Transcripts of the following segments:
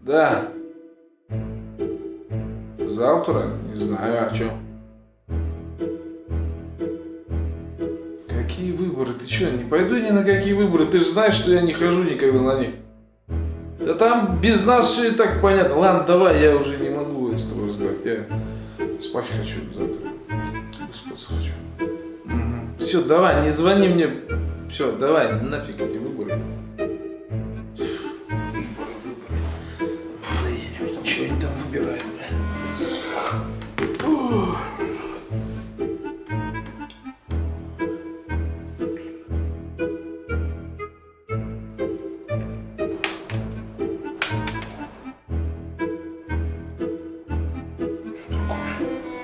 Да. Завтра? Не знаю, а чё? Какие выборы? Ты чё, не пойду ни на какие выборы? Ты же знаешь, что я не хожу никогда на них. Да там без нас все и так понятно. Ладно, давай, я уже не могу с тобой разговаривать. Я спать хочу завтра. Выспаться хочу. Все, давай, не звони мне. Все, давай, нафиг эти выборы. Выборы, выборы. Что они там выбирают,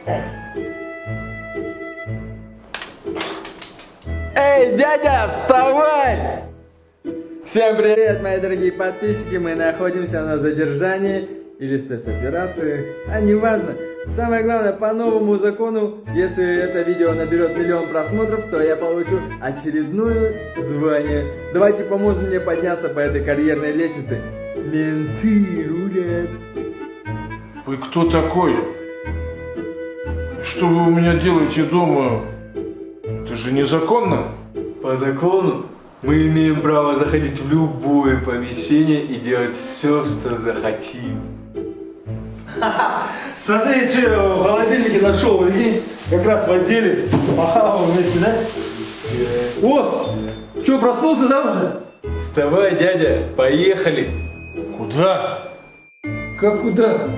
Эй, дядя, вставай! Всем привет, мои дорогие подписчики! Мы находимся на задержании или спецоперации, а неважно. Самое главное, по новому закону, если это видео наберет миллион просмотров, то я получу очередное звание. Давайте поможем мне подняться по этой карьерной лестнице. Менты рулят. Вы кто такой? Что вы у меня делаете дома? Это же незаконно. По закону мы имеем право заходить в любое помещение и делать все, что захотим. Смотри, что я в холодильнике нашел, прикинь, как раз в отделе. Похавал вместе, да? О, что, проснулся, да, уже? Вставай, дядя, поехали. Куда? Как куда?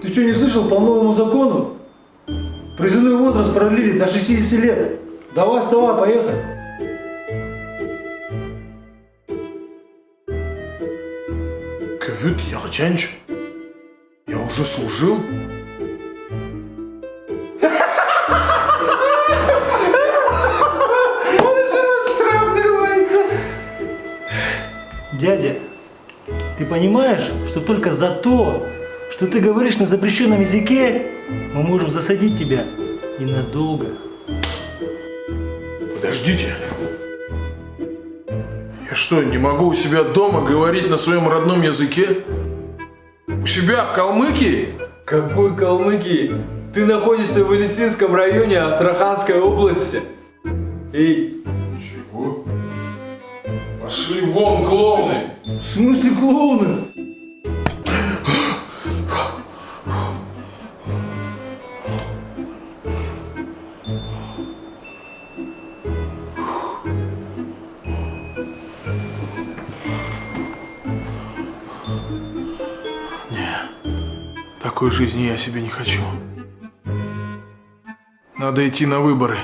Ты что, не слышал по новому закону? Призывной возраст продлили до 60 лет. Давай, вставай, поехали. Кавит Яхчанч? Я уже служил? Дядя, ты понимаешь, что только за то, что ты говоришь на запрещенном языке, мы можем засадить тебя и надолго. Подождите. Я что, не могу у себя дома говорить на своем родном языке? У себя в Калмыкии? Какой Калмыкии? Ты находишься в Элисинском районе Астраханской области. Эй, Чего? Пошли вон, клоуны! В смысле клоуны? Такой жизни я себе не хочу. Надо идти на выборы.